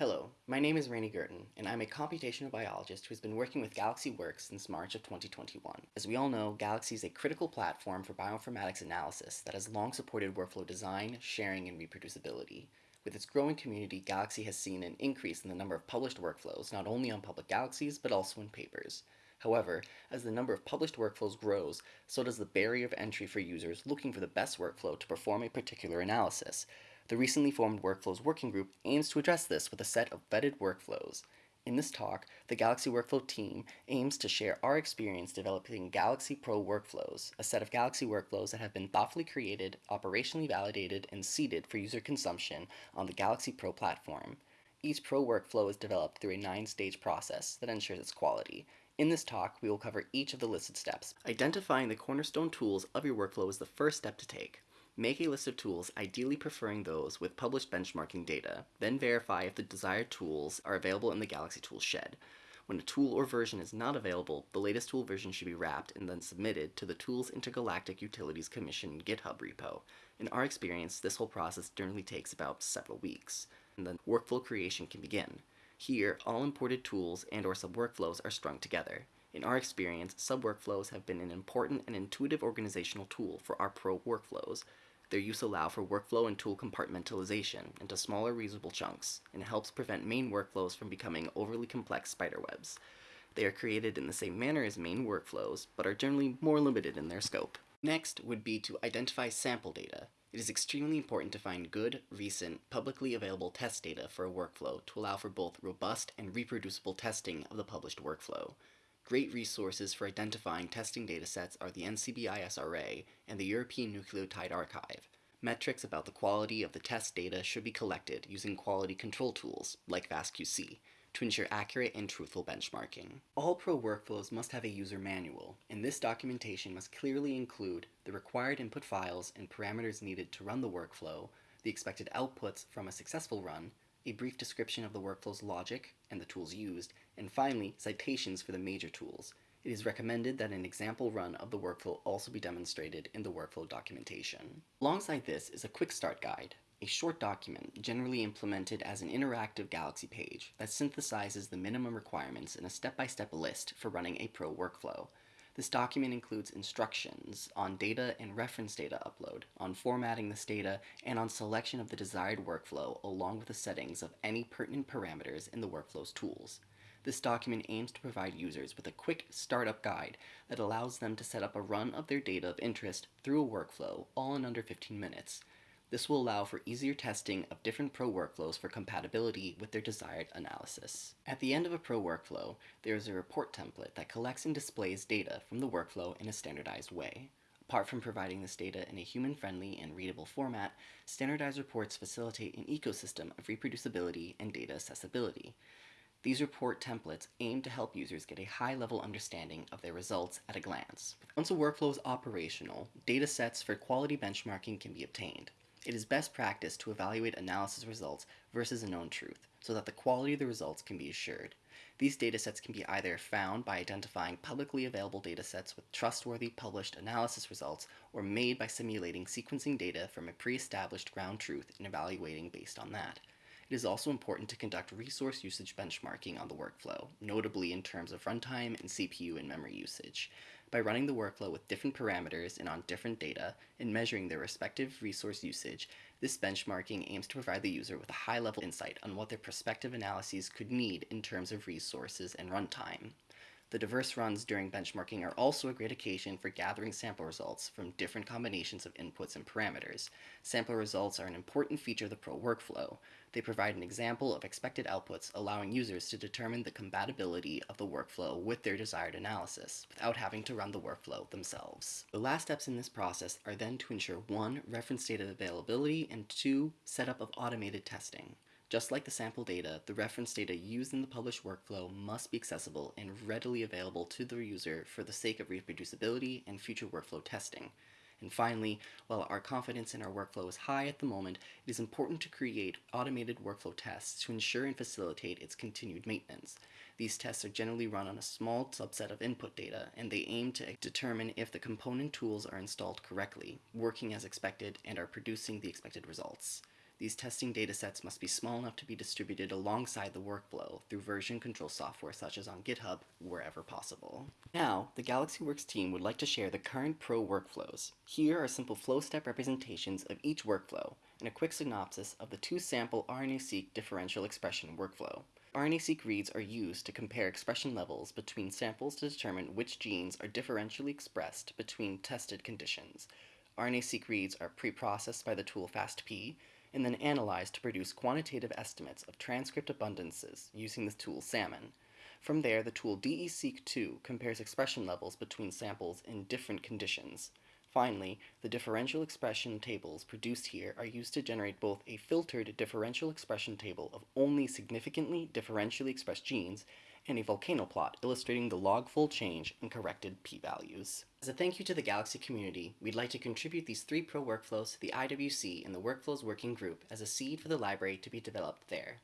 Hello, my name is Rainey Gurton, and I'm a computational biologist who's been working with Galaxy Works since March of 2021. As we all know, Galaxy is a critical platform for bioinformatics analysis that has long supported workflow design, sharing, and reproducibility. With its growing community, Galaxy has seen an increase in the number of published workflows, not only on public galaxies, but also in papers. However, as the number of published workflows grows, so does the barrier of entry for users looking for the best workflow to perform a particular analysis. The recently formed Workflows Working Group aims to address this with a set of vetted workflows. In this talk, the Galaxy Workflow team aims to share our experience developing Galaxy Pro Workflows, a set of Galaxy workflows that have been thoughtfully created, operationally validated, and seeded for user consumption on the Galaxy Pro platform. Each Pro workflow is developed through a nine-stage process that ensures its quality, in this talk, we will cover each of the listed steps. Identifying the cornerstone tools of your workflow is the first step to take. Make a list of tools, ideally preferring those with published benchmarking data. Then verify if the desired tools are available in the Galaxy Tools shed. When a tool or version is not available, the latest tool version should be wrapped and then submitted to the Tools Intergalactic Utilities Commission GitHub repo. In our experience, this whole process generally takes about several weeks, and then workflow creation can begin. Here, all imported tools and or sub-workflows are strung together. In our experience, sub-workflows have been an important and intuitive organizational tool for our pro workflows. Their use allow for workflow and tool compartmentalization into smaller reusable chunks, and helps prevent main workflows from becoming overly complex spiderwebs. They are created in the same manner as main workflows, but are generally more limited in their scope. Next would be to identify sample data. It is extremely important to find good, recent, publicly available test data for a workflow to allow for both robust and reproducible testing of the published workflow. Great resources for identifying testing datasets are the NCBI SRA and the European Nucleotide Archive. Metrics about the quality of the test data should be collected using quality control tools, like FastQC, to ensure accurate and truthful benchmarking. All pro workflows must have a user manual, and this documentation must clearly include the required input files and parameters needed to run the workflow, the expected outputs from a successful run, a brief description of the workflow's logic and the tools used, and finally, citations for the major tools. It is recommended that an example run of the workflow also be demonstrated in the workflow documentation. Alongside this is a quick start guide, a short document, generally implemented as an interactive Galaxy page, that synthesizes the minimum requirements in a step-by-step -step list for running a pro workflow. This document includes instructions on data and reference data upload, on formatting this data, and on selection of the desired workflow along with the settings of any pertinent parameters in the workflow's tools. This document aims to provide users with a quick startup guide that allows them to set up a run of their data of interest through a workflow all in under 15 minutes. This will allow for easier testing of different Pro workflows for compatibility with their desired analysis. At the end of a Pro workflow, there is a report template that collects and displays data from the workflow in a standardized way. Apart from providing this data in a human-friendly and readable format, standardized reports facilitate an ecosystem of reproducibility and data accessibility. These report templates aim to help users get a high-level understanding of their results at a glance. Once a workflow is operational, data sets for quality benchmarking can be obtained. It is best practice to evaluate analysis results versus a known truth, so that the quality of the results can be assured. These datasets can be either found by identifying publicly available datasets with trustworthy published analysis results, or made by simulating sequencing data from a pre-established ground truth and evaluating based on that. It is also important to conduct resource usage benchmarking on the workflow, notably in terms of runtime and CPU and memory usage. By running the workflow with different parameters and on different data, and measuring their respective resource usage, this benchmarking aims to provide the user with a high-level insight on what their prospective analyses could need in terms of resources and runtime. The diverse runs during benchmarking are also a great occasion for gathering sample results from different combinations of inputs and parameters. Sample results are an important feature of the Pro workflow. They provide an example of expected outputs, allowing users to determine the compatibility of the workflow with their desired analysis, without having to run the workflow themselves. The last steps in this process are then to ensure 1. Reference data availability, and 2. Setup of automated testing. Just like the sample data, the reference data used in the published workflow must be accessible and readily available to the user for the sake of reproducibility and future workflow testing. And finally, while our confidence in our workflow is high at the moment, it is important to create automated workflow tests to ensure and facilitate its continued maintenance. These tests are generally run on a small subset of input data, and they aim to determine if the component tools are installed correctly, working as expected, and are producing the expected results. These testing datasets must be small enough to be distributed alongside the workflow through version control software such as on GitHub, wherever possible. Now, the GalaxyWorks team would like to share the current pro workflows. Here are simple flow step representations of each workflow, and a quick synopsis of the two-sample RNA-seq differential expression workflow. RNA-seq reads are used to compare expression levels between samples to determine which genes are differentially expressed between tested conditions. RNA-seq reads are pre-processed by the tool FastP, and then analyzed to produce quantitative estimates of transcript abundances using the tool SALMON. From there, the tool DESeq2 compares expression levels between samples in different conditions. Finally, the differential expression tables produced here are used to generate both a filtered differential expression table of only significantly differentially expressed genes and a volcano plot illustrating the log fold change and corrected p-values. As a thank you to the Galaxy community, we'd like to contribute these three pro workflows to the IWC and the Workflows Working Group as a seed for the library to be developed there.